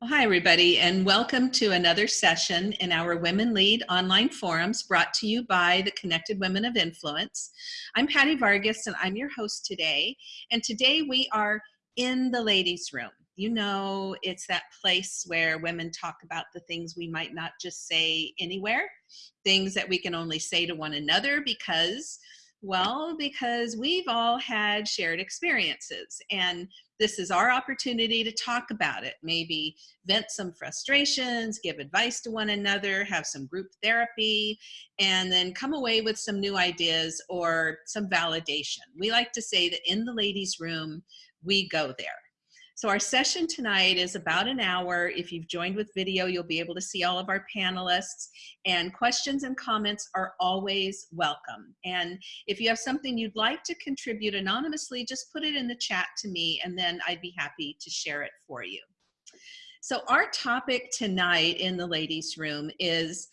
Well, hi, everybody, and welcome to another session in our Women Lead online forums brought to you by the Connected Women of Influence. I'm Patty Vargas, and I'm your host today. And today we are in the ladies' room. You know, it's that place where women talk about the things we might not just say anywhere, things that we can only say to one another because well, because we've all had shared experiences and this is our opportunity to talk about it, maybe vent some frustrations, give advice to one another, have some group therapy, and then come away with some new ideas or some validation. We like to say that in the ladies' room, we go there. So our session tonight is about an hour. If you've joined with video, you'll be able to see all of our panelists and questions and comments are always welcome. And if you have something you'd like to contribute anonymously, just put it in the chat to me and then I'd be happy to share it for you. So our topic tonight in the ladies room is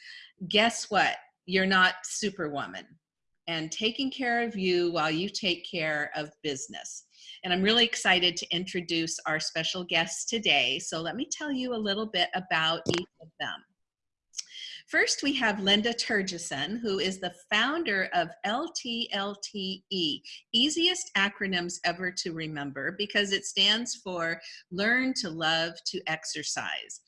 guess what? You're not superwoman and taking care of you while you take care of business. And I'm really excited to introduce our special guests today. So let me tell you a little bit about each of them. First, we have Linda Turgeson, who is the founder of LTLTE, easiest acronyms ever to remember because it stands for Learn to Love to Exercise.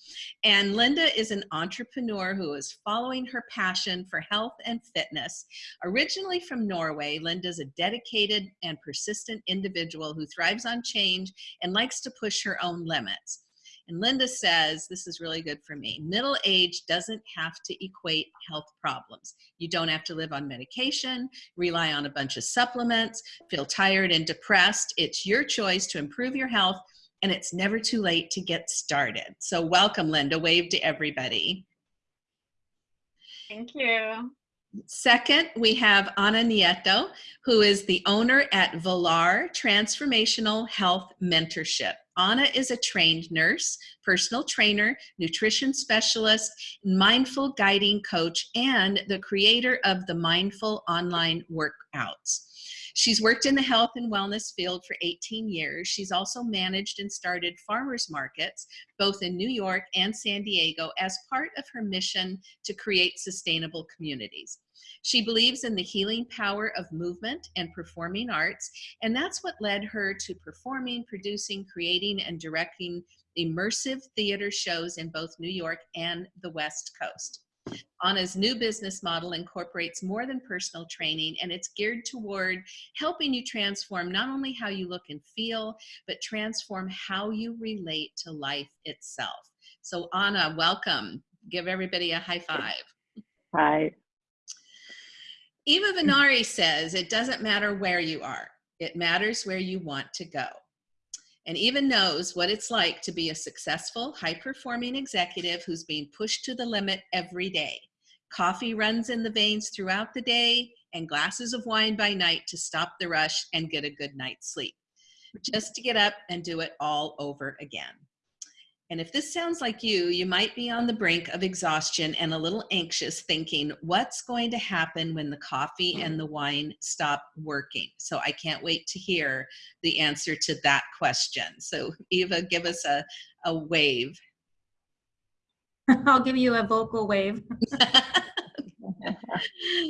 And Linda is an entrepreneur who is following her passion for health and fitness. Originally from Norway, Linda's a dedicated and persistent individual who thrives on change and likes to push her own limits. And Linda says, this is really good for me, middle age doesn't have to equate health problems. You don't have to live on medication, rely on a bunch of supplements, feel tired and depressed. It's your choice to improve your health and it's never too late to get started. So welcome, Linda. Wave to everybody. Thank you. Second, we have Ana Nieto, who is the owner at Valar Transformational Health Mentorship. Ana is a trained nurse, personal trainer, nutrition specialist, mindful guiding coach, and the creator of the Mindful Online Workouts. She's worked in the health and wellness field for 18 years. She's also managed and started farmers markets, both in New York and San Diego, as part of her mission to create sustainable communities. She believes in the healing power of movement and performing arts, and that's what led her to performing, producing, creating, and directing immersive theater shows in both New York and the West Coast. Ana's new business model incorporates more than personal training and it's geared toward helping you transform not only how you look and feel, but transform how you relate to life itself. So Anna, welcome. Give everybody a high five. Hi. Eva Venari says, it doesn't matter where you are. It matters where you want to go and Eva knows what it's like to be a successful, high-performing executive who's being pushed to the limit every day. Coffee runs in the veins throughout the day and glasses of wine by night to stop the rush and get a good night's sleep. Just to get up and do it all over again. And if this sounds like you, you might be on the brink of exhaustion and a little anxious thinking, what's going to happen when the coffee mm-hmm. and the wine stop working? So I can't wait to hear the answer to that question. So Eva, give us a, a wave. I'll give you a vocal wave.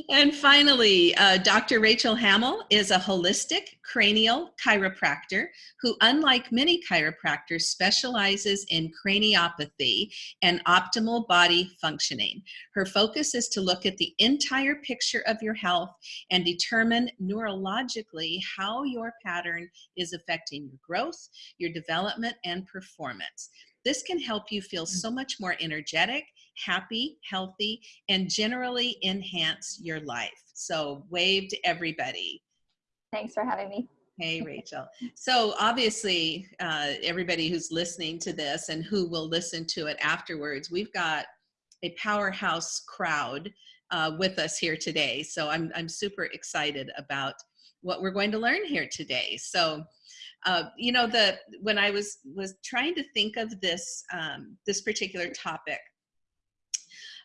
and finally, uh, Dr. Rachel Hamill is a holistic cranial chiropractor who, unlike many chiropractors, specializes in craniopathy and optimal body functioning. Her focus is to look at the entire picture of your health and determine neurologically how your pattern is affecting your growth, your development, and performance. This can help you feel so much more energetic happy, healthy, and generally enhance your life. So wave to everybody. Thanks for having me. Hey, Rachel. So obviously, uh, everybody who's listening to this and who will listen to it afterwards, we've got a powerhouse crowd uh, with us here today. So I'm, I'm super excited about what we're going to learn here today. So, uh, you know, the when I was was trying to think of this um, this particular topic,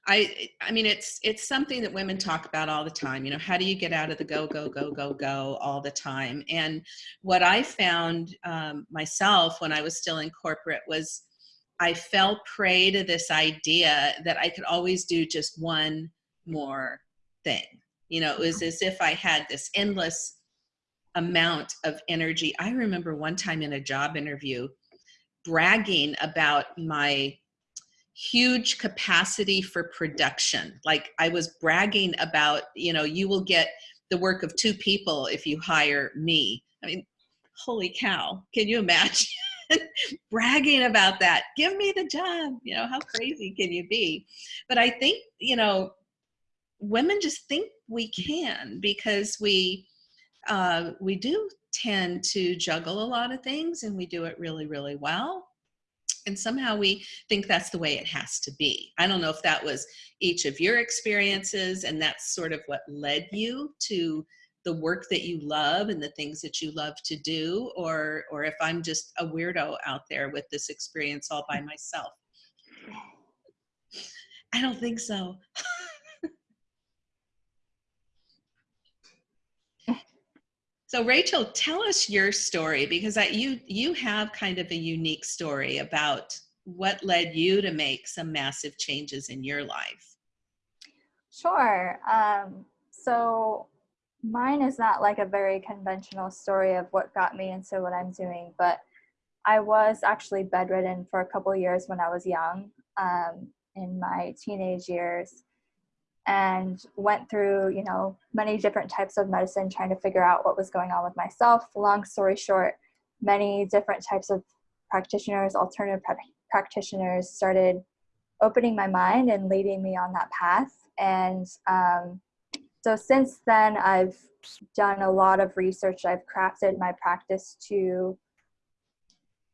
I, I mean, it's, it's something that women talk about all the time. You know, how do you get out of the go, go, go, go, go all the time? And what I found um, myself when I was still in corporate was I fell prey to this idea that I could always do just one more thing. You know, it was as if I had this endless amount of energy. I remember one time in a job interview bragging about my huge capacity for production. Like I was bragging about, you know, you will get the work of two people if you hire me. I mean, holy cow, can you imagine? bragging about that give me the job you know how crazy can you be but i think you know women just think we can because we uh, we do tend to juggle a lot of things and we do it really really well and somehow we think that's the way it has to be. I don't know if that was each of your experiences and that's sort of what led you to the work that you love and the things that you love to do or or if i'm just a weirdo out there with this experience all by myself. I don't think so so rachel tell us your story because I, you you have kind of a unique story about what led you to make some massive changes in your life. Sure um, so mine is not like a very conventional story of what got me into what I'm doing, but I was actually bedridden for a couple years when I was young, um, in my teenage years, and went through, you know, many different types of medicine trying to figure out what was going on with myself. Long story short, many different types of practitioners, alternative pra- practitioners, started opening my mind and leading me on that path. And um, so since then, I've done a lot of research. I've crafted my practice to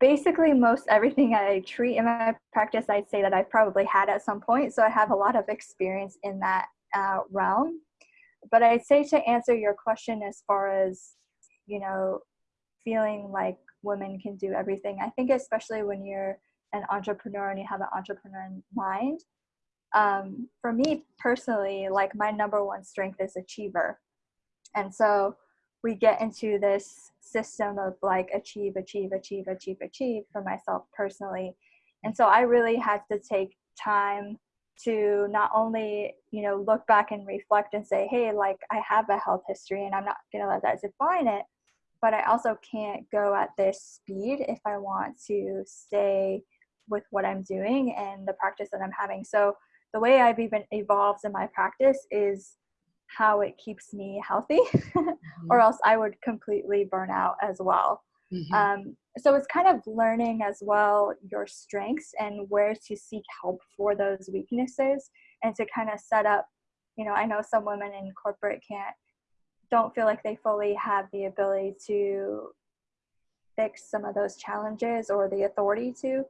basically most everything I treat in my practice, I'd say that I've probably had at some point. So I have a lot of experience in that uh, realm. But I'd say to answer your question as far as, you know, feeling like women can do everything, I think especially when you're an entrepreneur and you have an entrepreneur mind, um, for me personally, like my number one strength is achiever. And so we get into this system of like achieve, achieve, achieve, achieve, achieve for myself personally. And so I really had to take time to not only, you know, look back and reflect and say, hey, like I have a health history and I'm not going to let that define it. But I also can't go at this speed if I want to stay with what I'm doing and the practice that I'm having. So the way I've even evolved in my practice is how it keeps me healthy, mm-hmm. or else I would completely burn out as well. Mm-hmm. Um, so it's kind of learning as well your strengths and where to seek help for those weaknesses and to kind of set up you know i know some women in corporate can't don't feel like they fully have the ability to fix some of those challenges or the authority to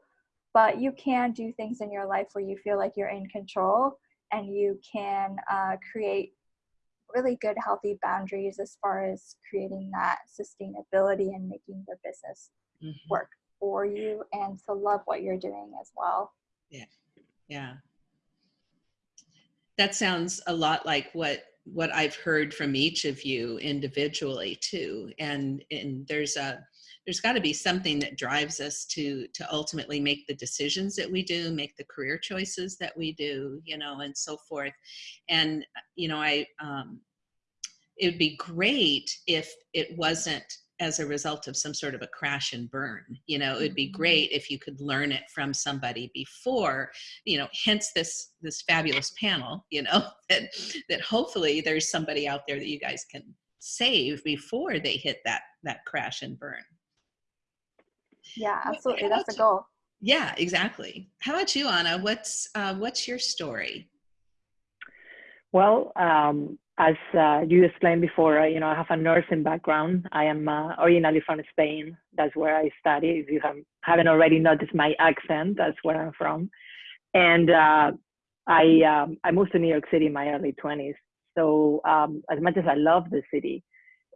but you can do things in your life where you feel like you're in control and you can uh, create really good healthy boundaries as far as creating that sustainability and making the business mm-hmm. work for you and to love what you're doing as well. Yeah. Yeah. That sounds a lot like what what i've heard from each of you individually too and and there's a there's got to be something that drives us to to ultimately make the decisions that we do make the career choices that we do you know and so forth. And you know i um, it would be great if it wasn't as a result of some sort of a crash and burn you know it would be mm-hmm. great if you could learn it from somebody before you know hence this this fabulous panel you know that that hopefully there's somebody out there that you guys can save before they hit that that crash and burn. Yeah absolutely. That's the goal. Yeah exactly. How about you anna? What's uh, what's your story? Well um, as uh, you explained before uh, you know i have a nursing background. I am uh, originally from spain. That's where i study if you have, haven't already noticed my accent that's where i'm from. And uh, i um, i moved to new york city in my early 20s so um, as much as i love the city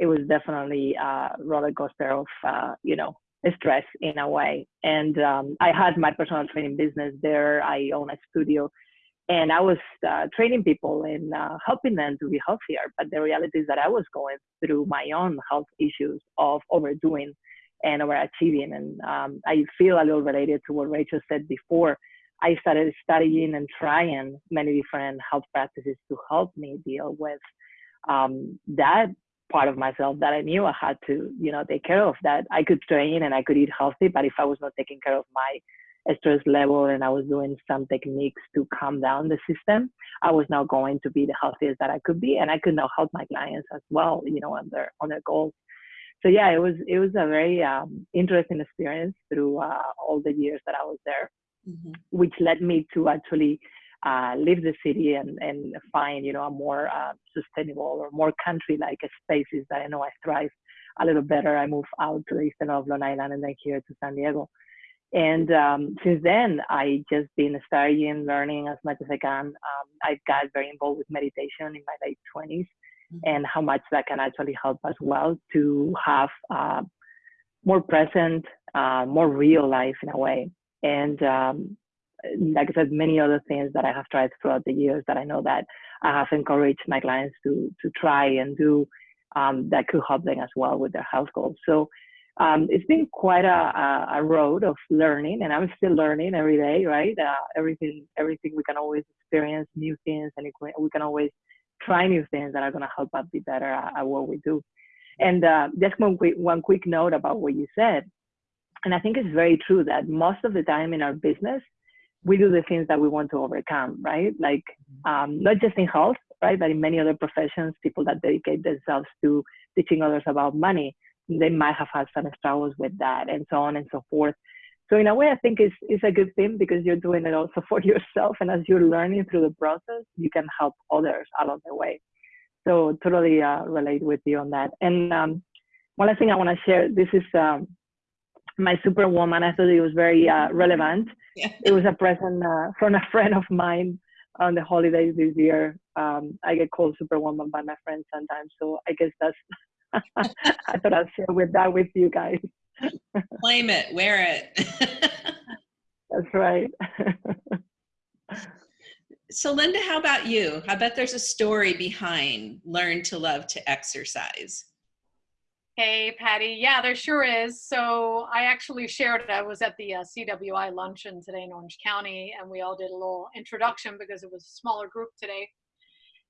it was definitely a roller coaster of uh, you know stress in a way. And um, I had my personal training business there. I own a studio, and I was uh, training people and uh, helping them to be healthier. But the reality is that I was going through my own health issues of overdoing and overachieving. And um, I feel a little related to what Rachel said before. I started studying and trying many different health practices to help me deal with um, that part of myself that I knew I had to, you know, take care of. That I could train and I could eat healthy, but if I was not taking care of my stress level and I was doing some techniques to calm down the system, I was now going to be the healthiest that I could be, and I could now help my clients as well, you know, on their on their goals. So yeah, it was it was a very um, interesting experience through uh, all the years that I was there, mm-hmm. which led me to actually uh, leave the city and, and find you know a more uh, sustainable or more country-like spaces that I know I thrive a little better. I moved out to the eastern of Long Island and then here to San Diego. And um, since then, I just been studying, learning as much as I can. Um, I got very involved with meditation in my late 20s mm-hmm. and how much that can actually help as well to have uh, more present, uh, more real life in a way. And um, like I said, many other things that I have tried throughout the years that I know that I have encouraged my clients to to try and do um, that could help them as well with their health goals. So um, it's been quite a, a, road of learning, and I'm still learning every day, right? Uh, everything, everything we can always experience new things, and we can always try new things that are going to help us be better at, at what we do. And uh, just one quick, one quick note about what you said, and I think it's very true that most of the time in our business, we do the things that we want to overcome, right? Like um, not just in health, right, but in many other professions, people that dedicate themselves to teaching others about money they might have had some struggles with that and so on and so forth. So in a way, I think it's, it's a good thing because you're doing it also for yourself. And as you're learning through the process, you can help others along the way. So totally uh, relate with you on that. And um, one last thing I want to share, this is um, my superwoman. I thought it was very uh, relevant. Yeah. It was a present uh, from a friend of mine on the holidays this year. Um, I get called superwoman by my friends sometimes. So I guess that's I thought I'd share with that with you guys. Claim it, wear it. That's right. so Linda, how about you? I bet there's a story behind learn to love to exercise. Hey, Patty. Yeah, there sure is. So I actually shared it. I was at the uh, CWI luncheon today in Orange County, and we all did a little introduction because it was a smaller group today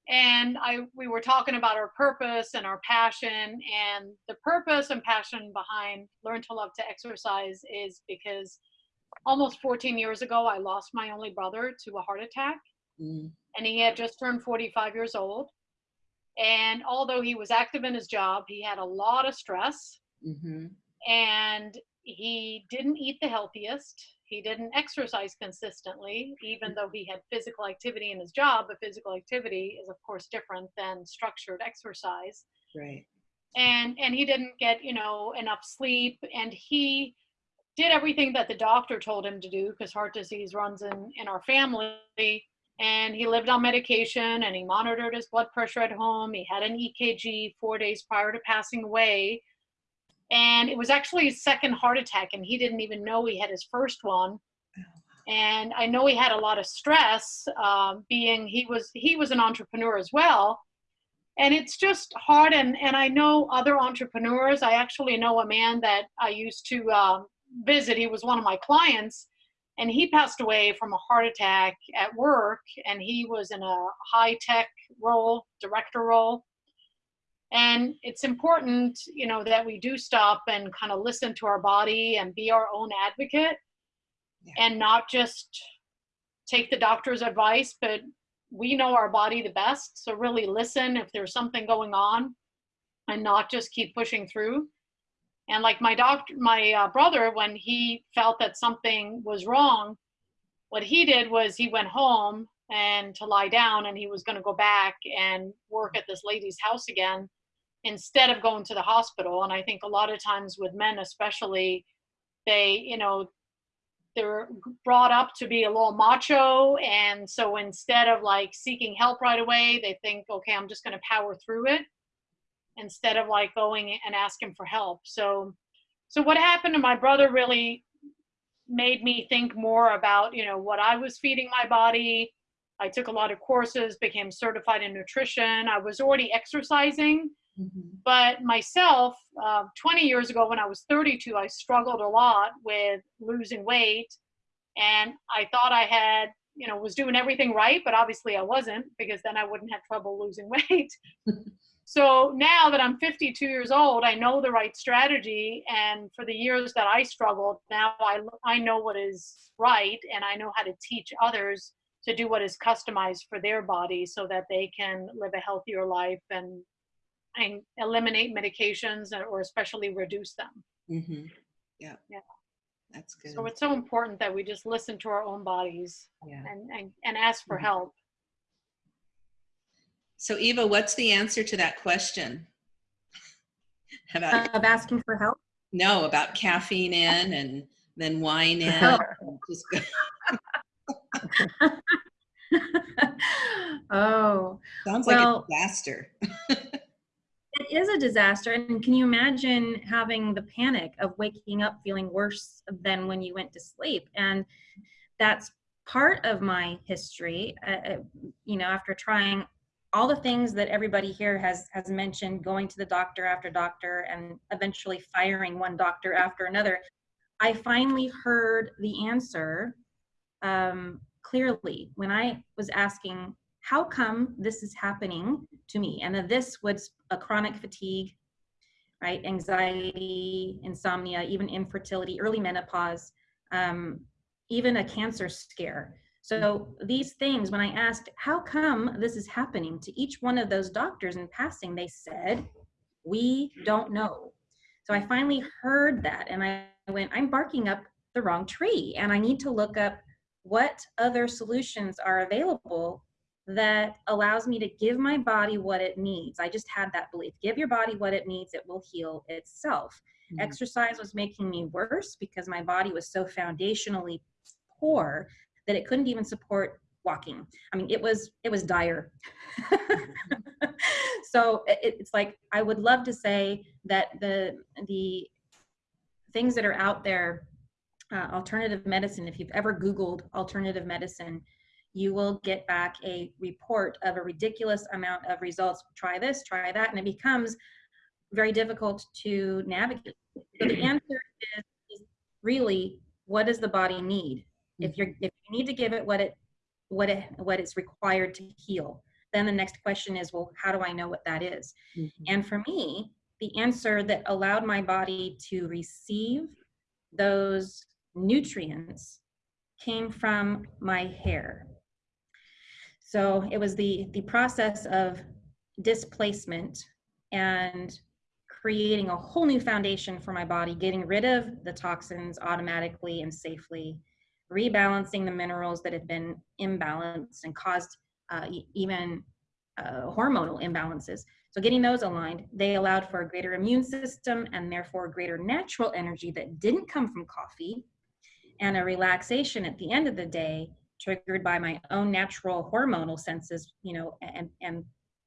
and I we were talking about our purpose and our passion and the purpose and passion behind learn to love to exercise is because almost 14 years ago I lost my only brother to a heart attack mm. and he had just turned 45 years old and although he was active in his job he had a lot of stress mm-hmm. and he didn't eat the healthiest he didn't exercise consistently, even though he had physical activity in his job. But physical activity is, of course, different than structured exercise. Right. And and he didn't get you know enough sleep, and he did everything that the doctor told him to do because heart disease runs in in our family. And he lived on medication, and he monitored his blood pressure at home. He had an EKG four days prior to passing away and it was actually his second heart attack and he didn't even know he had his first one. And i know he had a lot of stress um, being he was he was an entrepreneur as well. And it's just hard and and i know other entrepreneurs. I actually know a man that i used to um, visit. He was one of my clients and he passed away from a heart attack at work and he was in a high tech role director role and it's important you know that we do stop and kind of listen to our body and be our own advocate yeah. and not just take the doctor's advice but we know our body the best so really listen if there's something going on and not just keep pushing through and like my doctor my uh, brother when he felt that something was wrong what he did was he went home and to lie down and he was going to go back and work at this lady's house again instead of going to the hospital. And I think a lot of times with men, especially, they, you know, they're brought up to be a little macho. And so instead of like seeking help right away, they think, okay, I'm just going to power through it instead of like going and asking for help. So, so what happened to my brother really made me think more about, you know, what I was feeding my body. I took a lot of courses, became certified in nutrition. I was already exercising, Mhm. But myself, uh, 20 years ago when I was 32, I struggled a lot with losing weight. And I thought I had, you know, was doing everything right, but obviously I wasn't because then I wouldn't have trouble losing weight. so now that I'm 52 years old, I know the right strategy. And for the years that I struggled, now I, I know what is right and I know how to teach others to do what is customized for their body so that they can live a healthier life and and eliminate medications or- or especially reduce them. Mhm. Yeah. Yeah. That's good. So it's so important that we just listen to our own bodies yeah. and, and, and ask for Mhm. help. So Eva, what's the answer to that question? About Of asking for help. no, about caffeine in and then wine in. Oh. and just go- oh, sounds like Well- a disaster. It is a disaster. And can you imagine having the panic of waking up feeling worse than when you went to sleep? And that's part of my history. Uh, uh, you know, after trying all the things that everybody here has has mentioned, going to the doctor after doctor, and eventually firing one doctor after another, I finally heard the answer um, clearly when I was asking, "How come this is happening to me?" And that this was a chronic fatigue, right? Anxiety, insomnia, even infertility, early menopause, um, even a cancer scare. So these things, when I asked, how come this is happening to each one of those doctors in passing, they said, we don't know. So I finally heard that and I went, I'm barking up the wrong tree and I need to look up what other solutions are available that allows me to give my body what it needs. I just had that belief. Give your body what it needs, it will heal itself. Mhm. Exercise was making me worse because my body was so foundationally poor that it couldn't even support walking. I mean, it was it was dire. so it, it's like I would love to say that the the things that are out there, uh, alternative medicine. If you've ever Googled alternative medicine, you will get back a report of a ridiculous amount of results. Try this, try that, and it becomes very difficult to navigate. So the answer is, is really what does the body need? If you're if you need to give it what it what it what it's required to heal, then the next question is, well, how do I know what that is? Mhm. And for me, the answer that allowed my body to receive those nutrients came from my hair. So it was the the process of displacement and creating a whole new foundation for my body, getting rid of the toxins automatically and safely, rebalancing the minerals that had been imbalanced and caused uh, even uh, hormonal imbalances. So getting those aligned, they allowed for a greater immune system and therefore greater natural energy that didn't come from coffee and a relaxation at the end of the day triggered by my own natural hormonal senses, you know, and, and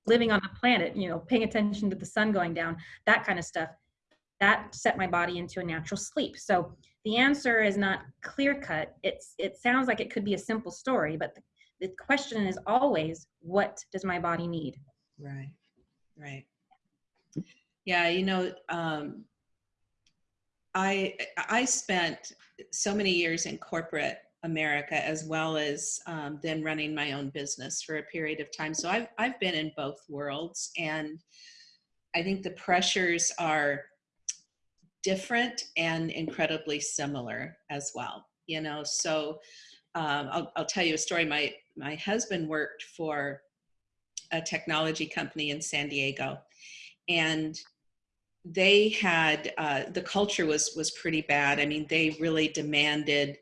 living on the planet, you know, paying attention to the sun going down, that kind of stuff, that set my body into a natural sleep. So the answer is not clear cut. It's it sounds like it could be a simple story, but the, the question is always, what does my body need? Right, right. Yeah, you know, um, I I spent so many years in corporate America as well as um, then running my own business for a period of time. So I've I've been in both worlds, and I think the pressures are different and incredibly similar as well. You know, so um, I'll I'll tell you a story. My my husband worked for a technology company in San Diego, and they had uh, the culture was was pretty bad. I mean, they really demanded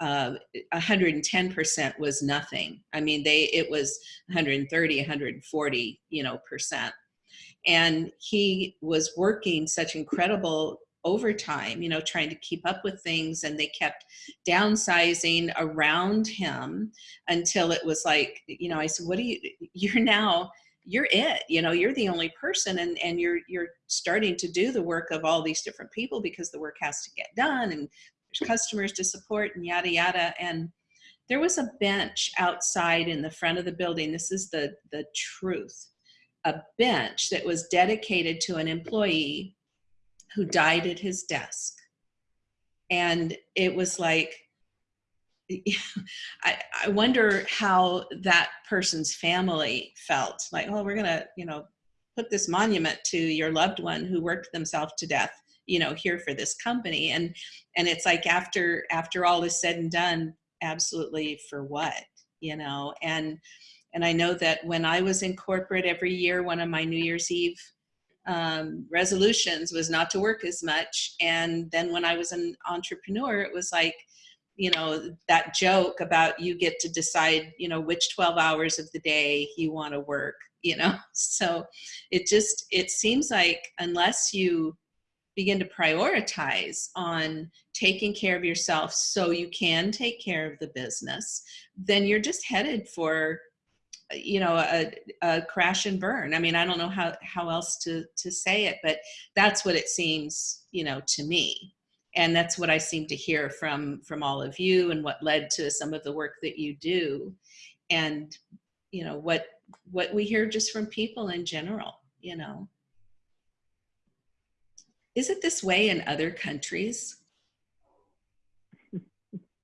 uh, 110% was nothing. I mean, they it was 130, 140, you know, percent. And he was working such incredible overtime, you know, trying to keep up with things, and they kept downsizing around him until it was like, you know, I said, "What do you? You're now." you're it you know you're the only person and and you're you're starting to do the work of all these different people because the work has to get done and customers to support and yada yada. And there was a bench outside in the front of the building. This is the the truth. A bench that was dedicated to an employee who died at his desk. And it was like, I, I wonder how that person's family felt. Like, oh, we're to, you know, put this monument to your loved one who worked themselves to death you know here for this company and and it's like after after all is said and done absolutely for what you know? And and i know that when i was in corporate every year one of my new year's eve um, resolutions was not to work as much and then when i was an entrepreneur it was like you know that joke about you get to decide you know which 12 hours of the day you want to work you know? So it just it seems like unless you begin to prioritize on taking care of yourself so you can take care of the business then you're just headed for you know a, a crash and burn. I mean i don't know how how else to to say it but that's what it seems you know to me. And that's what i seem to hear from from all of you and what led to some of the work that you do. And you know what what we hear just from people in general you know is it this way in other countries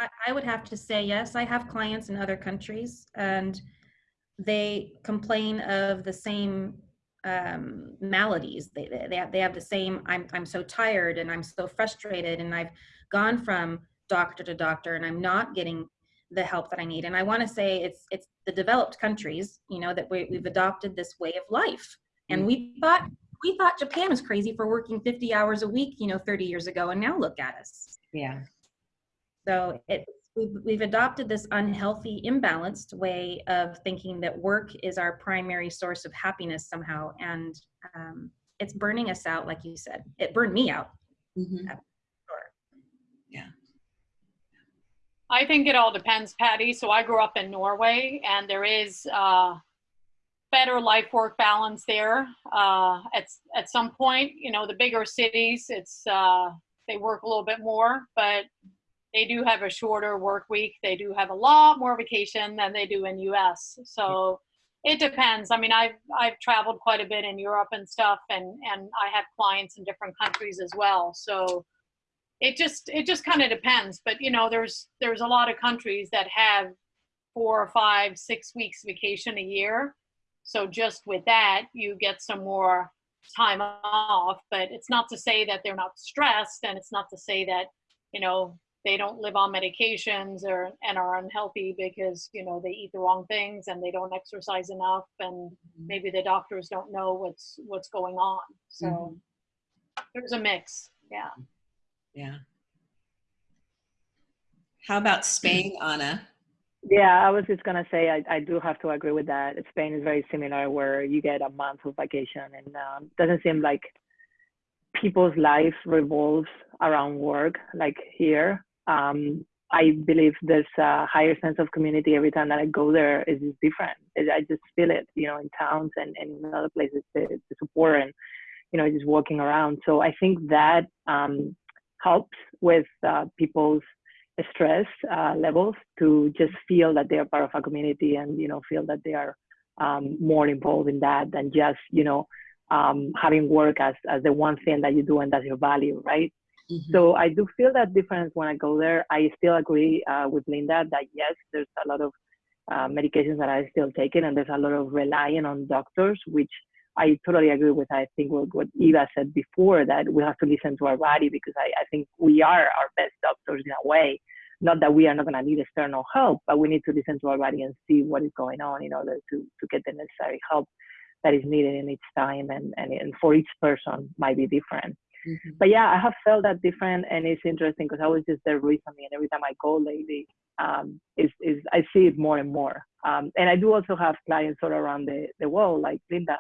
I, I would have to say yes. I have clients in other countries and they complain of the same um, maladies. They, they, they, have, they have the same, I'm, I'm so tired and I'm so frustrated and I've gone from doctor to doctor and I'm not getting the help that I need. And I want to say it's, it's the developed countries, you know, that we, we've adopted this way of life. And we thought, we thought Japan was crazy for working 50 hours a week, you know, 30 years ago. And now look at us. yeah So it, we've, we've adopted this unhealthy, imbalanced way of thinking that work is our primary source of happiness somehow. And um, it's burning us out, like you said. It burned me out. Mhm. Sure. I think it all depends, Patty. So I grew up in Norway, and there is uh, better life work balance there. Uh, at at some point, you know, the bigger cities, it's uh, they work a little bit more, but they do have a shorter work week. They do have a lot more vacation than they do in U.S. So it depends. I mean, I've I've traveled quite a bit in Europe and stuff, and and I have clients in different countries as well. So it just it just kind of depends but you know there's there's a lot of countries that have four or five six weeks vacation a year so just with that you get some more time off but it's not to say that they're not stressed and it's not to say that you know they don't live on medications or and are unhealthy because you know they eat the wrong things and they don't exercise enough and mm-hmm. maybe the doctors don't know what's what's going on. So mm-hmm. there's a mix yeah. Yeah. How about spain anna Yeah, I was just gonna say I, I do have to agree with that. Spain is very similar, where you get a month of vacation, and um, doesn't seem like people's life revolves around work like here. Um, I believe there's a higher sense of community every time that I go there. It's just different. I just feel it, you know, in towns and, and in other places, the, the support and you know just walking around. So I think that um, helps with uh, people's stress uh, levels to just feel that they are part of a community and you know feel that they are um, more involved in that than just you know um, having work as as the one thing that you do and that's your value right Mhm. so i do feel that difference when i go there i still agree uh, with linda that yes there's a lot of uh, medications that i still taking and there's a lot of relying on doctors which i totally agree with i think what, what eva said before that we have to listen to our body because i, I think we are our best doctors in a way not that we are not going to need external help, but we need to listen to our body and see what is going on in order to, to get the necessary help that is needed in each time. And, and, and for each person might be different. Mhm. But yeah, I have felt that different. And it's interesting because I was just there recently and every time I go lately, um, is, is I see it more and more. Um, and I do also have clients all around the, the world, like Linda,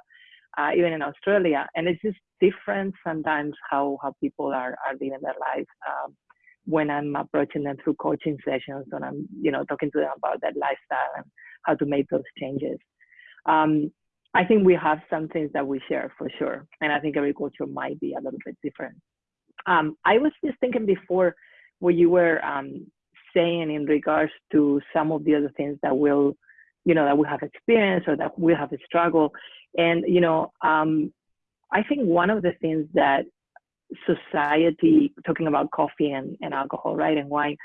uh, even in Australia. And it's just different sometimes how, how people are, are living their life. Um, when I'm approaching them through coaching sessions and I'm, you know, talking to them about their lifestyle and how to make those changes. Um, I think we have some things that we share for sure. And I think every culture might be a little bit different. Um, I was just thinking before what you were um, saying in regards to some of the other things that will you know, that we have experience or that we have a struggle. And, you know, um, I think one of the things that society, talking about coffee and, and alcohol, right, and wine,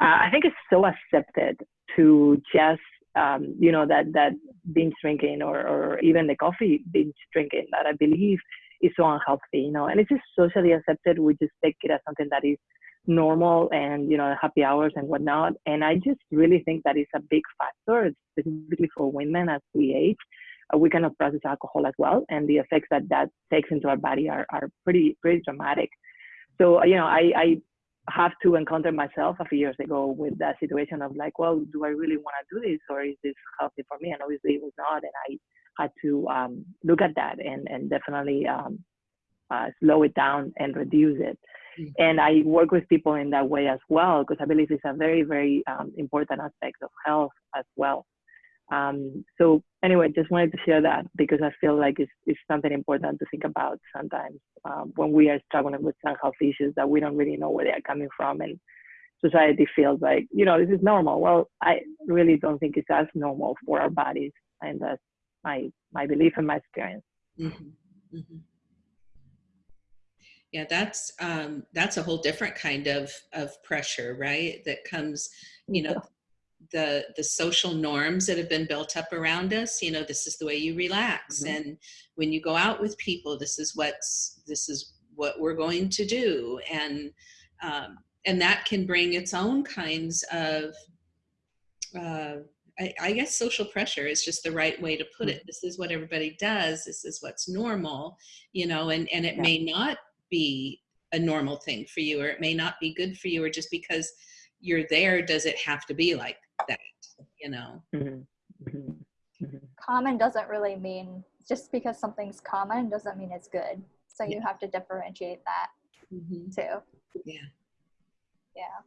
uh, I think it's so accepted to just, um, you know, that, that binge drinking or, or even the coffee binge drinking that I believe is so unhealthy, you know, and it's just socially accepted. We just take it as something that is normal and you know happy hours and whatnot. And i just really think that is a big factor specifically for women as we age. Uh, we cannot process alcohol as well and the effects that that takes into our body are, are pretty pretty dramatic. So you know i i have to encounter myself a few years ago with that situation of like well do i really want to do this or is this healthy for me? And obviously it was not and i had to um, look at that and and definitely um, uh, slow it down and reduce it. And I work with people in that way as well because I believe it's a very, very um, important aspect of health as well. Um, so anyway, just wanted to share that because I feel like it's, it's something important to think about sometimes um, when we are struggling with some health issues that we don't really know where they are coming from and society feels like, you know, this is normal. Well, I really don't think it's as normal for our bodies. And that's my, my belief and my experience. Mhm, mhm. Yeah, that's um, that's a whole different kind of of pressure, right? That comes, you know, the the social norms that have been built up around us. You know, this is the way you relax, Mhm. and when you go out with people, this is what's this is what we're going to do, and um, and that can bring its own kinds of uh, I, I guess social pressure is just the right way to put it. This is what everybody does. This is what's normal, you know, and, and it Yeah. may not be a normal thing for you, or it may not be good for you, or just because you're there, does it have to be like that, you know? Mhm. Mhm. Mhm. common doesn't really mean just because something's common doesn't mean it's good. So you have to differentiate that Mhm. too. Yeah. Yeah.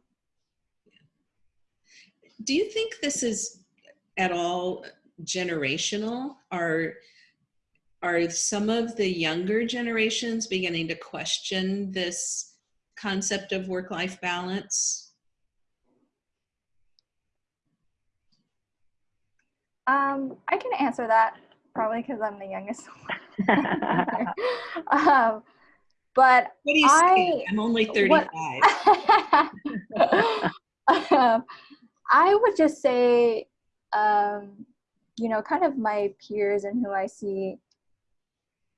Do you think this is at all generational? Are are some of the younger generations beginning to question this concept of work-life balance? Um, I can answer that probably because I'm the youngest um, but What do you I- say? I'm only what- 35. um, I would just say, um, you know, kind of my peers and who I see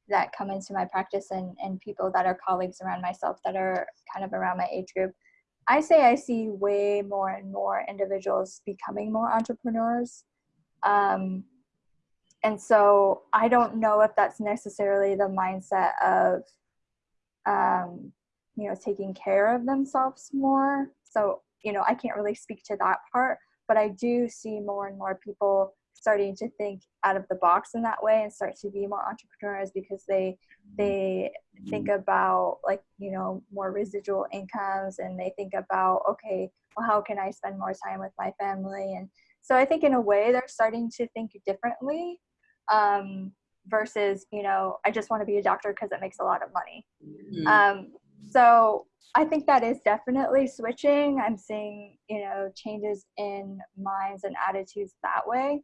that come into my practice and, and people that are colleagues around myself that are kind of around my age group. I say I see way more and more individuals becoming more entrepreneurs. Um, and so I don't know if that's necessarily the mindset of, um, you know, taking care of themselves more. So, you know, I can't really speak to that part, but I do see more and more people starting to think out of the box in that way and start to be more entrepreneurs because they they think about like you know more residual incomes and they think about okay well how can i spend more time with my family and so i think in a way they're starting to think differently um, versus you know i just want to be a doctor because it makes a lot of money Mm. um, so I think that is definitely switching. I'm seeing, you know, changes in minds and attitudes that way.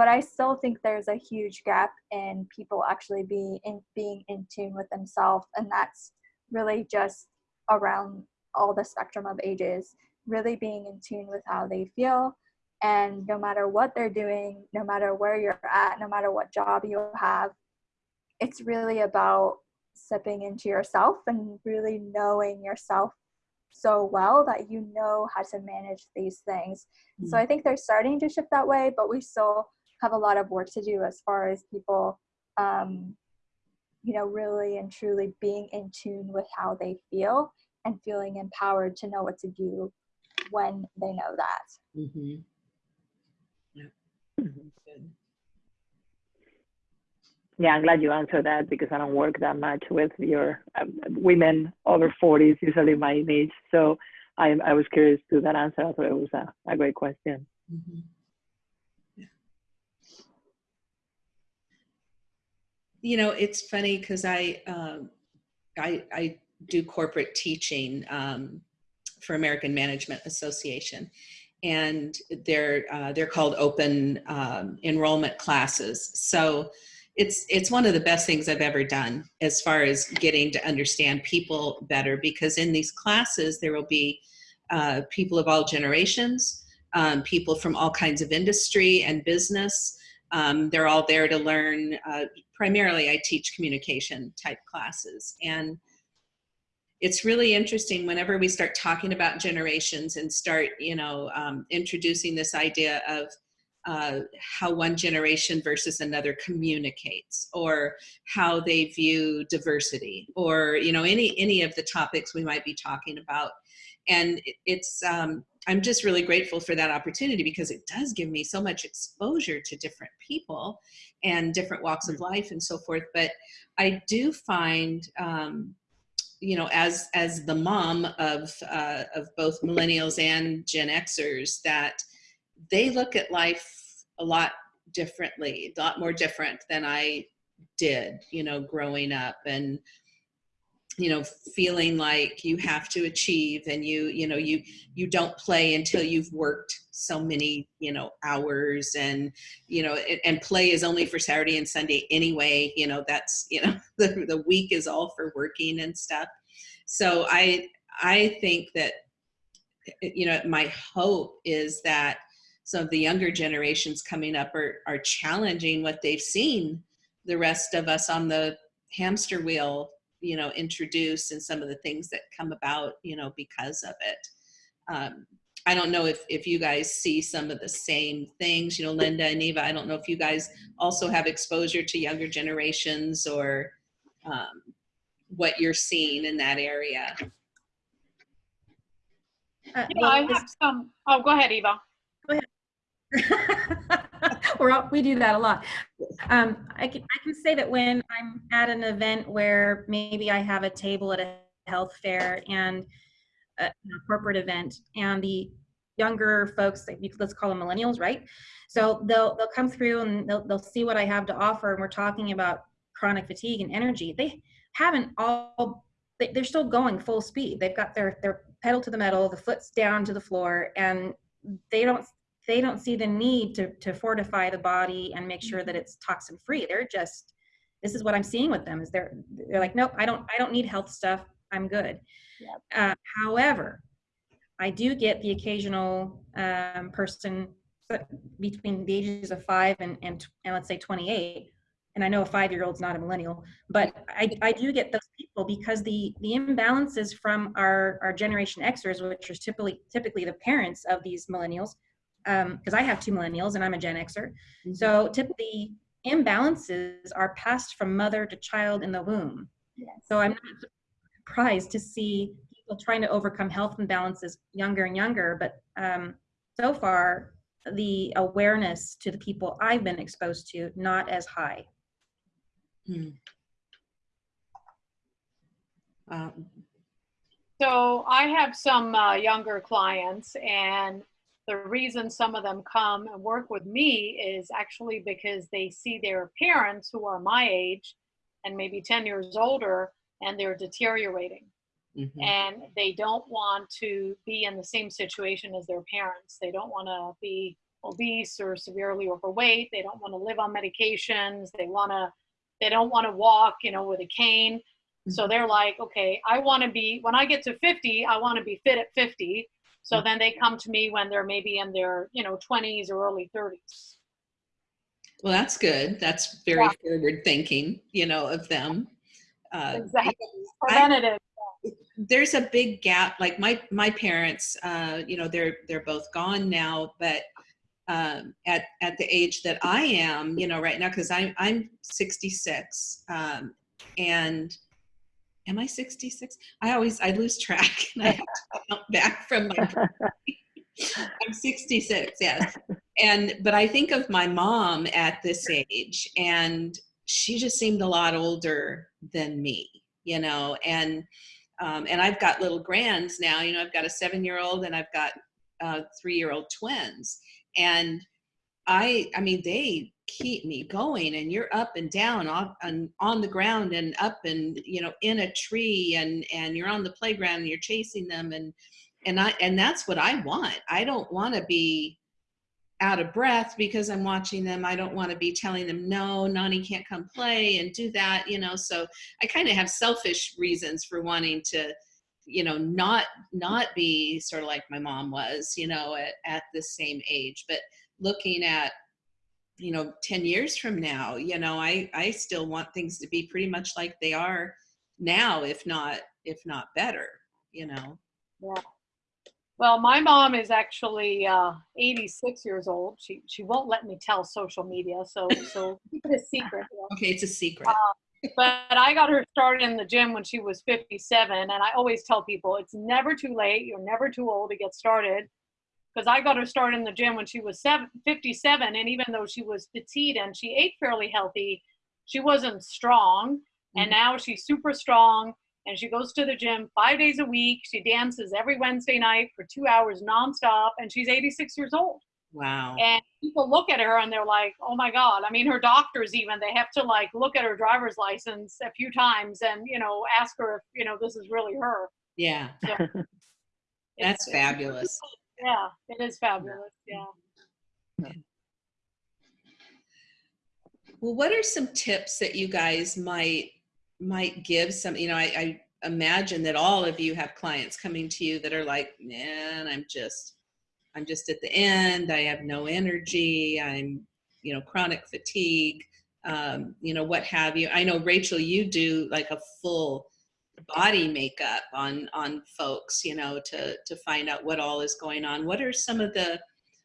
But I still think there's a huge gap in people actually being in being in tune with themselves. And that's really just around all the spectrum of ages, really being in tune with how they feel. And no matter what they're doing, no matter where you're at, no matter what job you have, it's really about stepping into yourself and really knowing yourself so well that you know how to manage these things. So mm. I think they're starting to shift that way, but we still have a lot of work to do as far as people, um, you know, really and truly being in tune with how they feel and feeling empowered to know what to do when they know that. Mhm. Mhm. Good. Yeah, I'm glad you answered that because I don't work that much with your um, women over 40s, usually my age. So I, I was curious to that answer. I thought it was a, a great question. Mhm. You know, it's funny because I, um, I I do corporate teaching um, for American Management Association, and they're uh, they're called open um, enrollment classes. So it's it's one of the best things I've ever done as far as getting to understand people better because in these classes there will be uh, people of all generations, um, people from all kinds of industry and business. Um, they're all there to learn. Uh, primarily, I teach communication type classes, and it's really interesting whenever we start talking about generations and start, you know, um, introducing this idea of uh, how one generation versus another communicates or how they view diversity or you know any any of the topics we might be talking about and it's um, i'm just really grateful for that opportunity because it does give me so much exposure to different people and different walks of life and so forth. But i do find um, you know as as the mom of uh, of both millennials and gen xers that they look at life a lot differently, a lot more different than I did, you know, growing up. And, you know, feeling like you have to achieve and you, you know, you, you don't play until you've worked so many, you know, hours and, you know, and, play is only for Saturday and Sunday anyway, you know, that's, you know, the, the week is all for working and stuff. So I, I think that, you know, my hope is that some of the younger generations coming up are, are challenging what they've seen the rest of us on the hamster wheel you know introduce and some of the things that come about you know because of it. Um, i don't know if if you guys see some of the same things you know linda and eva i don't know if you guys also have exposure to younger generations or um, what you're seeing in that area. Uh, Yeah, I have some, oh, go ahead, Eva. We're all, we do that a lot. Um, I can I can say that when I'm at an event where maybe I have a table at a health fair and a, corporate event, and the younger folks, let's call them millennials, right? So they'll they'll come through and they'll they'll see what I have to offer, and we're talking about chronic fatigue and energy. They haven't all they- they're still going full speed. They've got their their pedal to the metal, the foot's down to the floor, and they don't they don't see the need to to fortify the body and make sure that it's toxin free. They're just this is what I'm seeing with them is they're they're like nope I don't I don't need health stuff I'm good. Yep. Uh, however, I do get the occasional um, person between the ages of five and, and and let's say 28 and I know a five year old's not a millennial, but I, I do get those people because the the imbalances from our our generation Xers, which are typically typically the parents of these millennials, because I have two millennials and I'm a Gen Xer. Mhm. So typically imbalances are passed from mother to child in the womb. Yes. So I'm not surprised to see people trying to overcome health imbalances younger and younger. But um, so far, the awareness to the people I've been exposed to not as high. Hmm. Um, So I have some uh, younger clients, and the reason some of them come and work with me is actually because they see their parents who are my age and maybe 10 years older, and they're deteriorating. mhm. And they don't want to be in the same situation as their parents. They don't want to be obese or severely overweight. They don't want to live on medications. They want to, they don't want to walk, you know, with a cane. So they're like, okay, I want to be, when I get to 50, I want to be fit at 50. So then they come to me when they're maybe in their, you know, 20s or early 30s. Well, that's good. That's very Yeah. forward thinking, you know, of them. Uh, Exactly. I- Preventative. there's a big gap. Like my my parents, uh, you know, they're they're both gone now, but um, at at the age that I am, you know, right now, because I'm I'm 66, um, and am I 66? I always I lose track and I have to count back from my I'm 66, yes. And but I think of my mom at this age and she just seemed a lot older than me, you know, and um, and I've got little grands now, you know, I've got a 7-year-old and I've got uh 3-year-old twins. And I I mean they keep me going and you're up and down on, on on the ground and up and you know in a tree and and you're on the playground and you're chasing them and and I and that's what I want. I don't want to be out of breath because I'm watching them. I don't want to be telling them no, Nani can't come play and do that, you know. So I kind of have selfish reasons for wanting to, you know, not not be sort of like my mom was, you know, at at the same age, but looking at you know 10 years from now you know i i still want things to be pretty much like they are now if not if not better you know Yeah. Well, my mom is actually uh, 86 years old. She she won't let me tell social media, so so keep it a secret. you know. okay it's a secret But I got her started in the gym when she was 57, and I always tell people it's never too late. You're never too old to get started. Because I got her started in the gym when she was seven, 57, and even though she was petite and she ate fairly healthy, she wasn't strong. And Mhm. now she's super strong, and she goes to the gym five days a week. She dances every Wednesday night for two hours nonstop, and she's 86 years old wow and people look at her and they're like oh my god i mean her doctors even they have to like look at her driver's license a few times and you know ask her if you know this is really her yeah It's- that's fabulous yeah it is fabulous yeah. Well what are some tips that you guys might might give some you know i, I imagine that all of you have clients coming to you that are like man i'm just i'm just at the end. I have no energy. I'm you know chronic fatigue. Um, you know what have you. I know rachel you do like a full body makeup on on folks you know to to find out what all is going on. What are some of the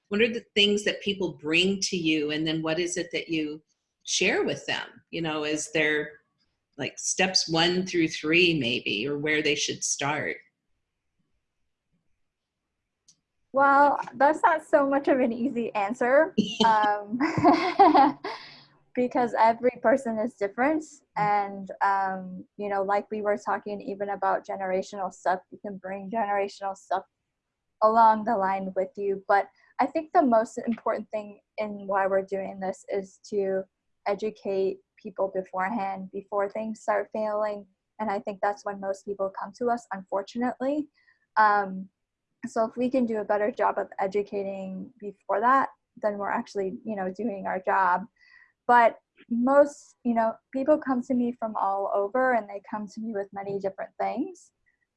what are the things that people bring to you? And then what is it that you share with them? You know is there like steps one through three maybe or where they should start? Well, that's not so much of an easy answer. Um, because every person is different. And, um, you know, like we were talking even about generational stuff, you can bring generational stuff along the line with you. But I think the most important thing in why we're doing this is to educate people beforehand before things start failing. And I think that's when most people come to us, unfortunately. Um, so if we can do a better job of educating before that then we're actually you know doing our job but most you know people come to me from all over and they come to me with many different things.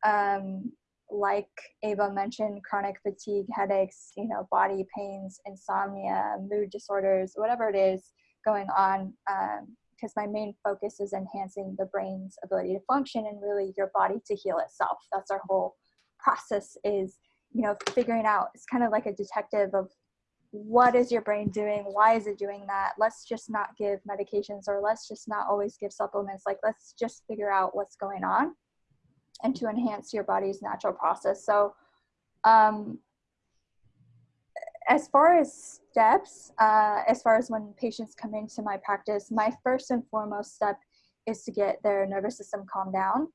Um, like Eva mentioned chronic fatigue headaches you know body pains insomnia mood disorders whatever it is going on because my main focus is enhancing the brain's ability to function and really your body to heal itself. That's our whole process is you know figuring out it's kind of like a detective of what is your brain doing? Why is it doing that? Let's just not give medications or let's just not always give supplements. Like let's just figure out what's going on and to enhance your body's natural process. So um, as far as steps uh, as far as when patients come into my practice my first and foremost step is to get their nervous system calmed down.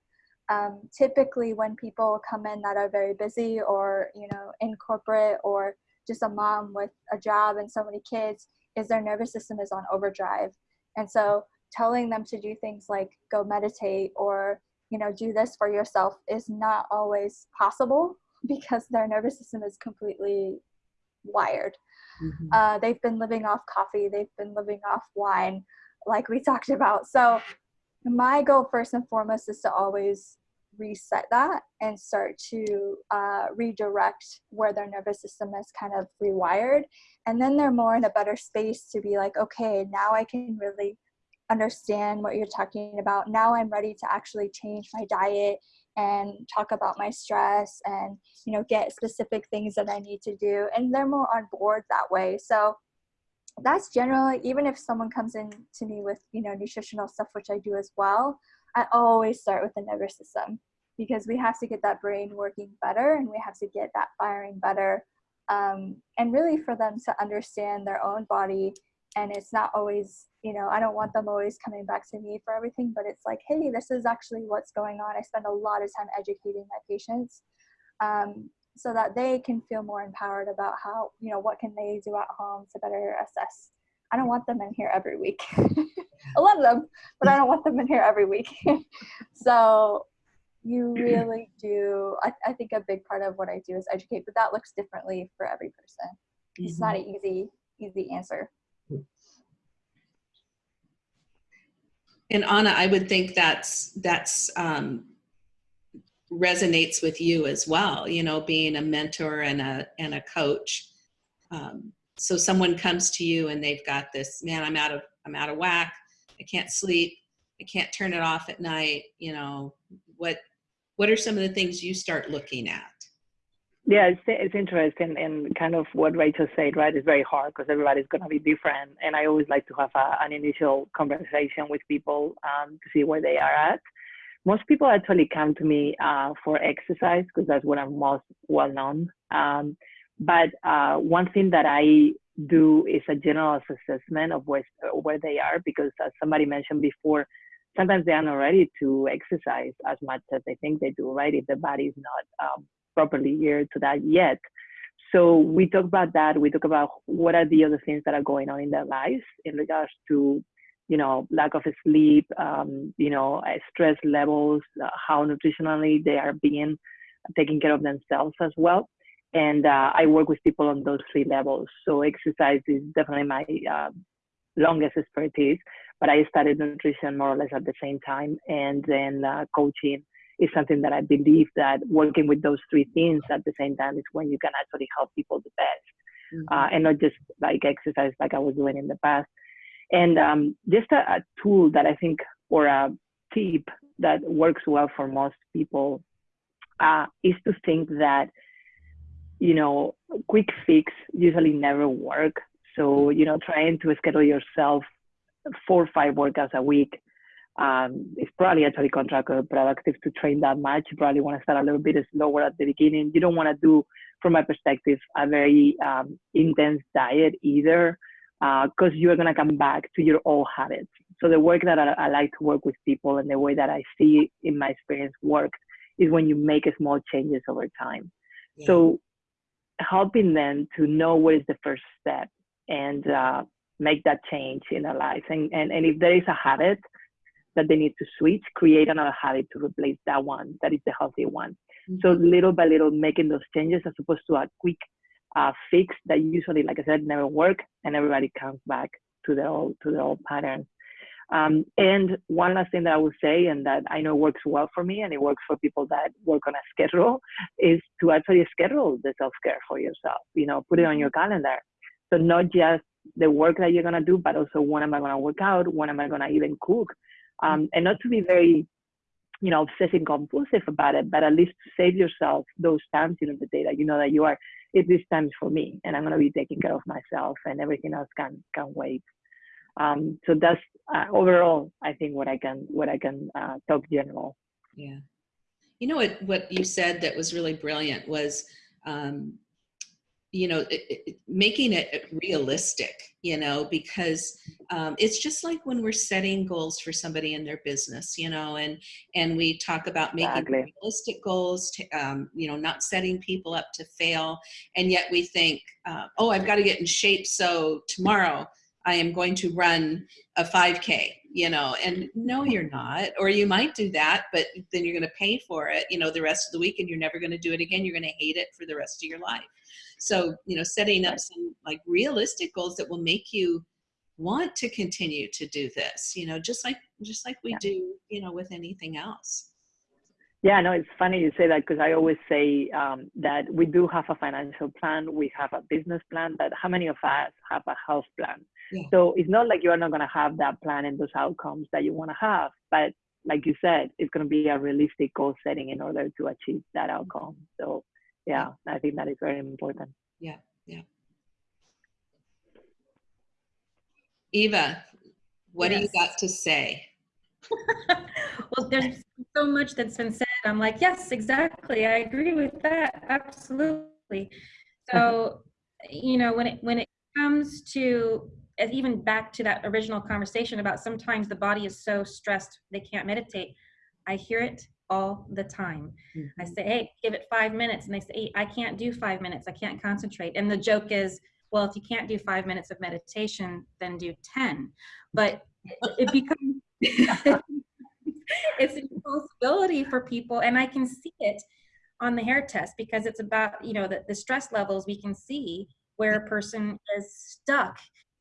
Um, typically when people come in that are very busy or you know in corporate or just a mom with a job and so many kids is their nervous system is on overdrive. And so telling them to do things like go meditate or you know do this for yourself is not always possible because their nervous system is completely wired. Mhm. uh, they've been living off coffee they've been living off wine like we talked about. So my goal first and foremost is to always reset that and start to uh, redirect where their nervous system is kind of rewired. And then they're more in a better space to be like okay now i can really understand what you're talking about. Now i'm ready to actually change my diet and talk about my stress and you know get specific things that i need to do. And they're more on board that way. So that's generally even if someone comes in to me with you know nutritional stuff which i do as well i always start with the nervous system because we have to get that brain working better and we have to get that firing better um, and really for them to understand their own body. And it's not always you know i don't want them always coming back to me for everything but it's like hey this is actually what's going on. I spend a lot of time educating my patients um, so that they can feel more empowered about how you know what can they do at home to better assess i don't want them in here every week i love them but i don't want them in here every week so you really do. I, I think a big part of what I do is educate, but that looks differently for every person. It's not an easy, easy answer. And Anna, I would think that's that's um, resonates with you as well. You know, being a mentor and a and a coach. Um, so someone comes to you and they've got this man. I'm out of I'm out of whack. I can't sleep. I can't turn it off at night. You know what? What are some of the things you start looking at? Yeah, it's, it's interesting and kind of what Rachel said, right? It's very hard because everybody's going to be different. And I always like to have a, an initial conversation with people um, to see where they are at. Most people actually come to me uh, for exercise because that's what I'm most well known. Um, but uh, one thing that I do is a general assessment of where, where they are because as somebody mentioned before, sometimes they are not ready to exercise as much as they think they do, right? If the body is not um, properly geared to that yet. So we talk about that. We talk about what are the other things that are going on in their lives in regards to, you know, lack of sleep, um, you know, uh, stress levels, uh, how nutritionally they are being taking care of themselves as well. And uh, I work with people on those three levels. So exercise is definitely my uh, longest expertise, but I studied nutrition more or less at the same time, and then uh, coaching is something that I believe that working with those three things at the same time is when you can actually help people the best, mm-hmm. uh, and not just like exercise like I was doing in the past. And um, just a, a, tool that I think or a tip that works well for most people uh, is to think that you know quick fix usually never work. So you know trying to schedule yourself four or five workouts a week um, it's probably actually counterproductive to train that much. You probably want to start a little bit slower at the beginning. You don't want to do, from my perspective, a very um, intense diet either, because uh, you're going to come back to your old habits. So the work that I, I, like to work with people and the way that I see in my experience works is when you make small changes over time. Yeah. So helping them to know what is the first step and uh, make that change in their life. And, and, and if there is a habit, that they need to switch, create another habit to replace that one that is the healthy one. Mm-hmm. So little by little, making those changes as opposed to a quick uh, fix that usually, like I said, never work, and everybody comes back to the old to the old patterns. Um, and one last thing that I would say, and that I know works well for me, and it works for people that work on a schedule, is to actually schedule the self care for yourself. You know, put it on your mm-hmm. calendar. So not just the work that you're gonna do, but also when am I gonna work out? When am I gonna even cook? um, and not to be very you know obsessive compulsive about it but at least save yourself those times in the day that you know that you are it this time for me and i'm going to be taking care of myself and everything else can can wait um, so that's uh, overall i think what i can what i can uh, talk general. Yeah. You know what what you said that was really brilliant was um, you know it, it, making it realistic you know because um, it's just like when we're setting goals for somebody in their business you know and and we talk about making exactly. realistic goals to, um, you know not setting people up to fail. And yet we think uh, oh i've got to get in shape so tomorrow i am going to run a 5k you know and no you're not or you might do that but then you're going to pay for it you know the rest of the week and you're never going to do it again you're going to hate it for the rest of your life so, you know, setting up some like realistic goals that will make you want to continue to do this, you know, just like, just like we yeah. do, you know, with anything else. Yeah, no, it's funny you say that because I always say um, that we do have a financial plan, we have a business plan, but how many of us have a health plan? Yeah. So it's not like you are not going to have that plan and those outcomes that you want to have, but like you said, it's going to be a realistic goal setting in order to achieve that outcome. So yeah, I think that is very important. Yeah, yeah. Eva, what yes. do you got to say? well, there's so much that's been said. I'm like, yes, exactly. I agree with that. Absolutely. So, you know, when it when it comes to even back to that original conversation about sometimes the body is so stressed they can't meditate. I hear it all the time. Mm-hmm. I say, hey, give it five minutes. And they say, hey, I can't do five minutes. I can't concentrate. And the joke is, well, if you can't do five minutes of meditation, then do 10. But it, it becomes. it's an impossibility for people and i can see it on the hair test because it's about you know the, the stress levels we can see where a person is stuck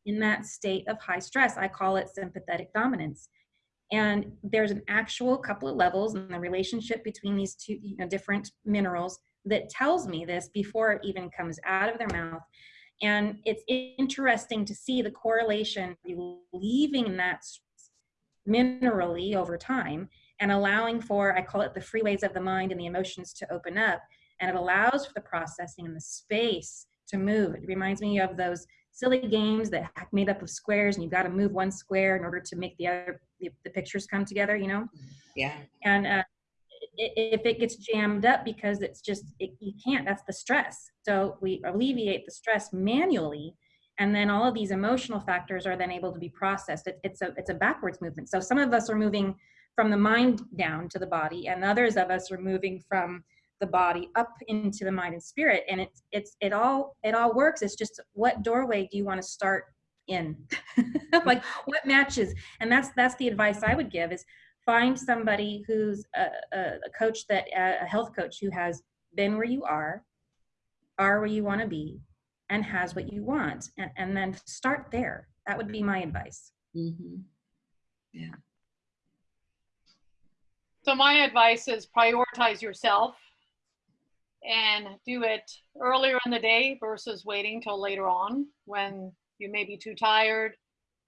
in that state of high stress i call it sympathetic dominance and there's an actual couple of levels in the relationship between these two you know, different minerals that tells me this before it even comes out of their mouth and it's interesting to see the correlation leaving that minerally over time and allowing for, I call it the freeways of the mind and the emotions to open up. And it allows for the processing and the space to move. It reminds me of those silly games that made up of squares and you've got to move one square in order to make the other, the, the pictures come together, you know? Yeah. And uh, if it gets jammed up because it's just, it, you can't, that's the stress. So we alleviate the stress manually and then all of these emotional factors are then able to be processed. It, it's a it's a backwards movement. So some of us are moving from the mind down to the body, and others of us are moving from the body up into the mind and spirit. And it's it's it all it all works. It's just what doorway do you want to start in? like what matches? And that's that's the advice I would give is find somebody who's a, a, a coach that a health coach who has been where you are, are where you want to be, and has what you want and, and then start there that would be my advice Mm-hmm. Yeah. So my advice is prioritize yourself and do it earlier in the day versus waiting till later on when you may be too tired,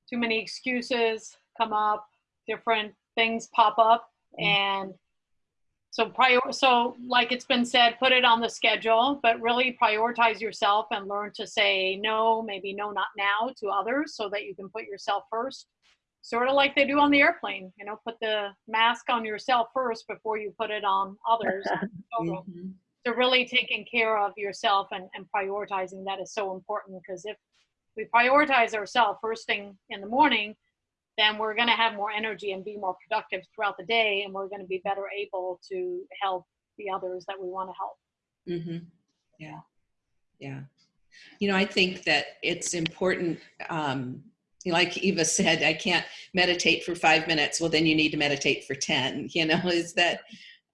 too many excuses come up, different things pop up and so prior so like it's been said put it on the schedule but really prioritize yourself and learn to say no maybe no not now to others so that you can put yourself first. Sort of like they do on the airplane you know put the mask on yourself first before you put it on others. Mm-hmm. So really taking care of yourself and, and prioritizing that is so important because if we prioritize ourselves first thing in the morning then we're going to have more energy and be more productive throughout the day and we're going to be better able to help the others that we want to help Mm-hmm. Yeah. Yeah. You know, I think that it's important. Um, like Eva said, I can't meditate for five minutes. Well, then you need to meditate for 10, you know, is that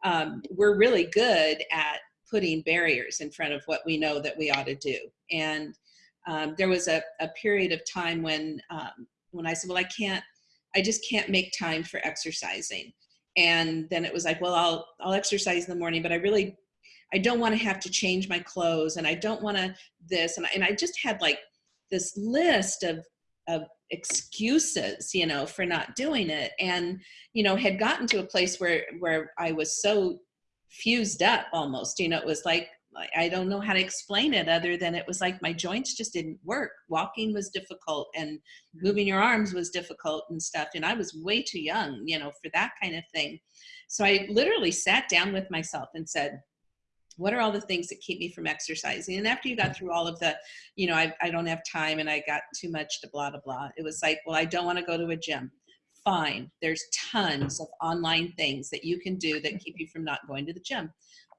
um, we're really good at putting barriers in front of what we know that we ought to do. And um, there was a, a period of time when, um, when I said, well, I can't, I just can't make time for exercising. And then it was like, well, I'll, I'll exercise in the morning, but I really I don't want to have to change my clothes and I don't want to this. And I, and I just had like this list of, of excuses, you know, for not doing it. And, you know, had gotten to a place where, where I was so fused up almost, you know, it was like, I don't know how to explain it other than it was like my joints just didn't work. Walking was difficult and moving your arms was difficult and stuff. And I was way too young, you know, for that kind of thing. So I literally sat down with myself and said, what are all the things that keep me from exercising and after you got through all of the you know I, I don't have time and i got too much to blah blah blah it was like well i don't want to go to a gym fine. There's tons of online things that you can do that keep you from not going to the gym.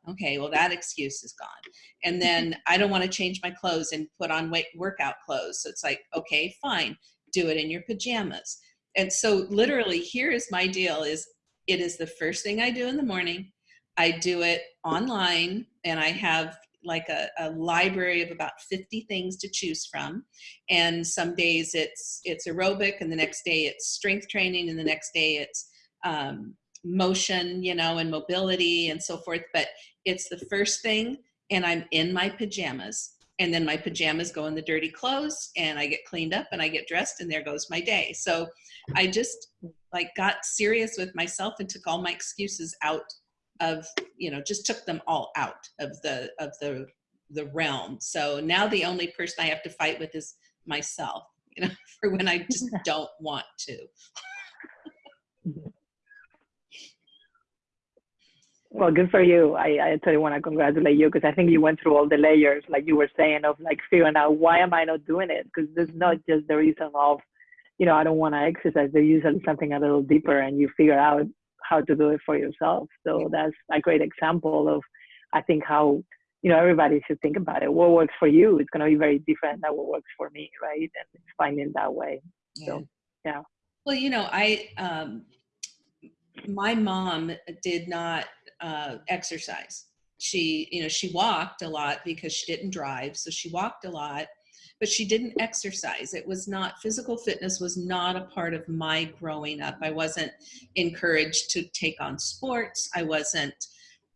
Okay well that excuse is gone. And then i don't want to change my clothes and put on weight workout clothes. So it's like okay fine do it in your pajamas. And so literally here is my deal is it is the first thing i do in the morning. I do it online and I have like a, a, library of about 50 things to choose from. And some days it's, it's aerobic and the next day it's strength training and the next day it's um, motion, you know, and mobility and so forth. But it's the first thing and I'm in my pajamas and then my pajamas go in the dirty clothes and I get cleaned up and I get dressed and there goes my day. So I just like got serious with myself and took all my excuses out of you know just took them all out of the of the the realm. So now the only person i have to fight with is myself you know for when i just don't want to. Well good for you. I i totally want to congratulate you because i think you went through all the layers like you were saying of like figuring out why am i not doing it? Because there's not just the reason of you know i don't want to exercise. There's usually something a little deeper and you figure out how to do it for yourself. So that's a great example of, I think, how you know everybody should think about it. What works for you is going to be very different than what works for me, right? And it's finding that way. yeah. So yeah. well you know i um my mom did not uh, exercise. She, you know, she walked a lot because she didn't drive, so she walked a lot, but she didn't exercise. It was not physical fitness was not a part of my growing up. I wasn't encouraged to take on sports. I wasn't.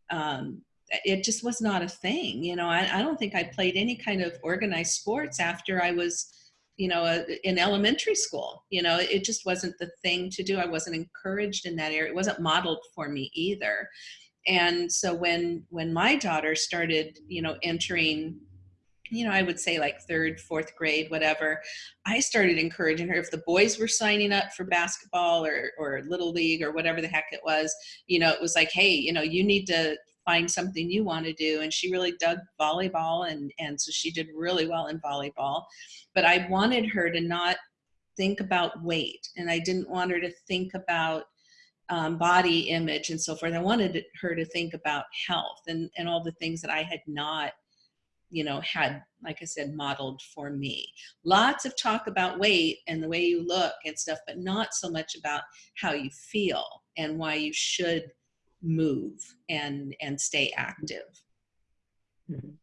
Um, it just was not a thing. You know, I, I don't think I played any kind of organized sports after I was you know, uh, in elementary school. You know, it just wasn't the thing to do. I wasn't encouraged in that area. It wasn't modeled for me either. And so when when my daughter started, you know, entering you know, I would say like third, fourth grade, whatever. I started encouraging her. If the boys were signing up for basketball or, or little league or whatever the heck it was, you know, it was like, hey, you know, you need to find something you want to do. And she really dug volleyball. And, and so she did really well in volleyball. But I wanted her to not think about weight. And I didn't want her to think about um, body image and so forth. I wanted her to think about health and, and all the things that I had not you know, had, like I said, modeled for me. Lots of talk about weight and the way you look and stuff, but not so much about how you feel and why you should move and and stay active. Mhm.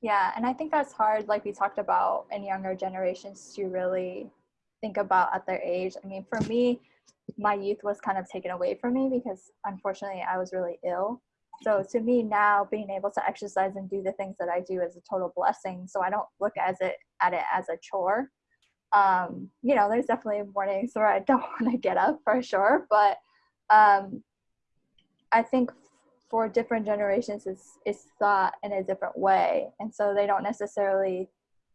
Yeah, and I think that's hard, like we talked about in younger generations, to really think about at their age. I mean, for me, my youth was kind of taken away from me because unfortunately I was really ill. So to me now, being able to exercise and do the things that I do is a total blessing. So I don't look as it at it as a chore. Um, you know, there's definitely mornings where I don't want to get up for sure, but um, I think for different generations it's, it's thought in a different way and so they don't necessarily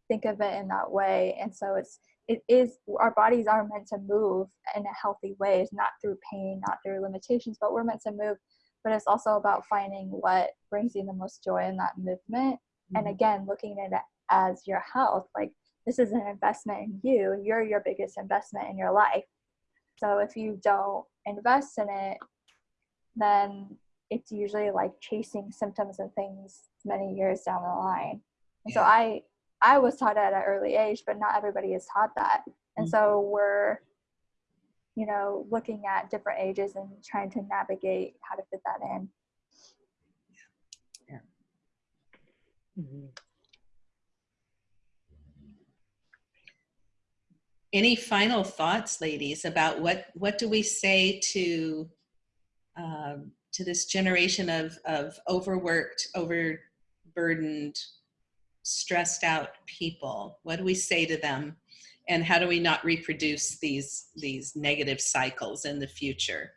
think of it in that way and so it's it is our bodies are meant to move in a healthy way not through pain not through limitations but we're meant to move but it's also about finding what brings you the most joy in that movement mm-hmm. and again looking at it as your health like this is an investment in you you're your biggest investment in your life so if you don't invest in it then it's usually like chasing symptoms and things many years down the line. And yeah. so I I was taught at an early age, but not everybody is taught that. And mm-hmm. so we're you know looking at different ages and trying to navigate how to fit that in. Mm-hmm. Any final thoughts, ladies, about what what do we say to um, to this generation of, of overworked, overburdened, stressed out people? What do we say to them? And how do we not reproduce these, these negative cycles in the future?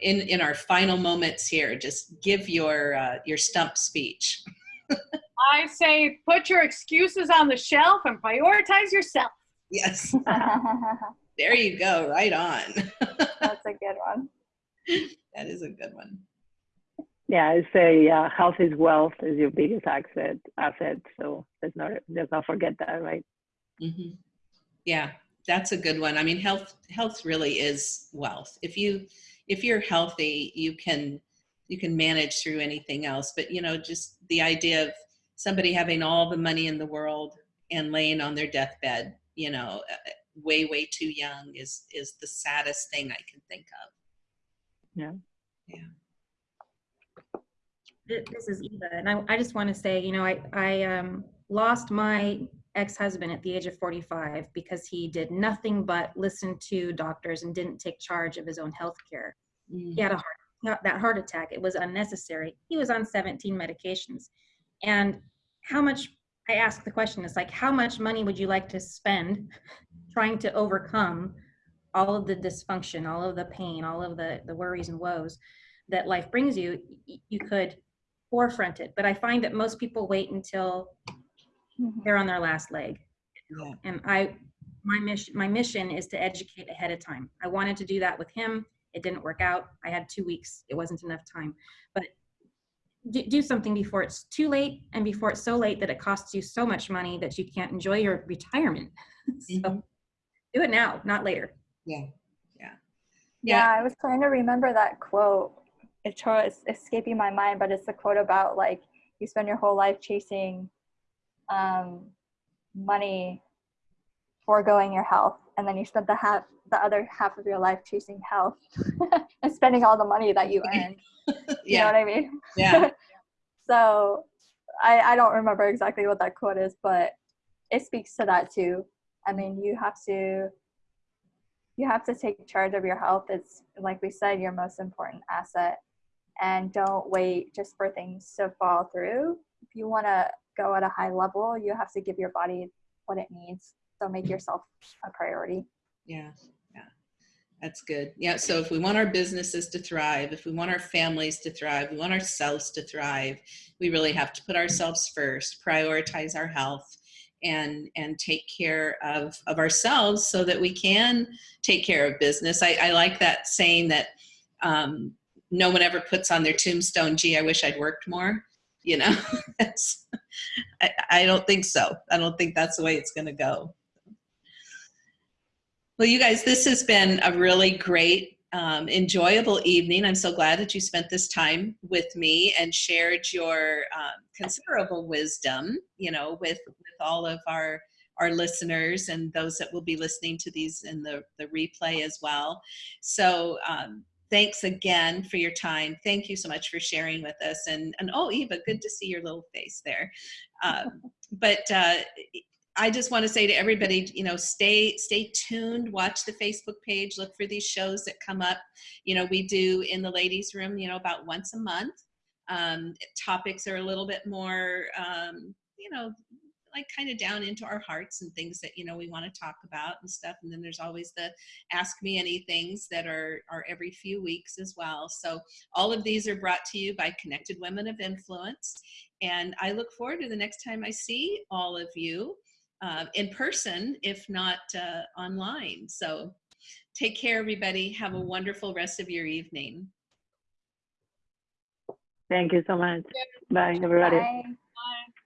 In, in our final moments here, just give your, uh, your stump speech. I say put your excuses on the shelf and prioritize yourself. Yes. there you go, right on. That's a good one that is a good one. Yeah, I say uh, health is wealth is your biggest asset. Asset. So let's not let's not forget that, right? Mm-hmm. Yeah, that's a good one. I mean, health health really is wealth. If you if you're healthy, you can you can manage through anything else. But you know, just the idea of somebody having all the money in the world and laying on their deathbed, you know, uh, way way too young is is the saddest thing I can think of. Yeah. Yeah. This is Eva, and I, I just want to say, you know, I, I um, lost my ex-husband at the age of 45 because he did nothing but listen to doctors and didn't take charge of his own health care. Mm. He had a heart, that heart attack. It was unnecessary. He was on 17 medications. And how much, I ask the question, it's like, how much money would you like to spend trying to overcome all of the dysfunction, all of the pain, all of the, the worries and woes that life brings you, you could forefront it. But I find that most people wait until mm-hmm. they're on their last leg. Yeah. And I, my mission, my mission is to educate ahead of time. I wanted to do that with him. It didn't work out. I had two weeks. It wasn't enough time. But do, do something before it's too late and before it's so late that it costs you so much money that you can't enjoy your retirement. so mm-hmm. do it now, not later. Yeah. Yeah. Yeah. I was trying to remember that quote. It's, it's escaping my mind, but it's the quote about like you spend your whole life chasing um, money foregoing your health and then you spent the half the other half of your life chasing health and spending all the money that you earned. You know what i mean? Yeah, so I, I don't remember exactly what that quote is but it speaks to that too. I mean you have to you have to take charge of your health. It's like we said your most important asset. And don't wait just for things to fall through. If you want to go at a high level you have to give your body what it needs so make yourself a priority yeah, yeah. That's good. Yeah. So if we want our businesses to thrive, if we want our families to thrive, we want ourselves to thrive, we really have to put ourselves first, prioritize our health, and and take care of of ourselves so that we can take care of business. I, I like that saying that um, no one ever puts on their tombstone, "Gee, I wish I'd worked more." You know, I, I don't think so. I don't think that's the way it's going to go. Well, you guys, this has been a really great, um, enjoyable evening. I'm so glad that you spent this time with me and shared your um, considerable wisdom, you know, with, with all of our our listeners and those that will be listening to these in the, the replay as well. So um, thanks again for your time. Thank you so much for sharing with us. And, and oh, Eva, good to see your little face there. Um, but uh, I just want to say to everybody, you know, stay stay tuned. Watch the Facebook page. Look for these shows that come up. You know, we do in the ladies' room. You know, about once a month. Um, topics are a little bit more, um, you know, like kind of down into our hearts and things that you know we want to talk about and stuff. And then there's always the Ask Me Any things that are are every few weeks as well. So all of these are brought to you by Connected Women of Influence. And I look forward to the next time I see all of you uh, in person, if not uh, online. So take care, everybody. Have a wonderful rest of your evening. Thank you so much. Bye, everybody. Bye. Bye.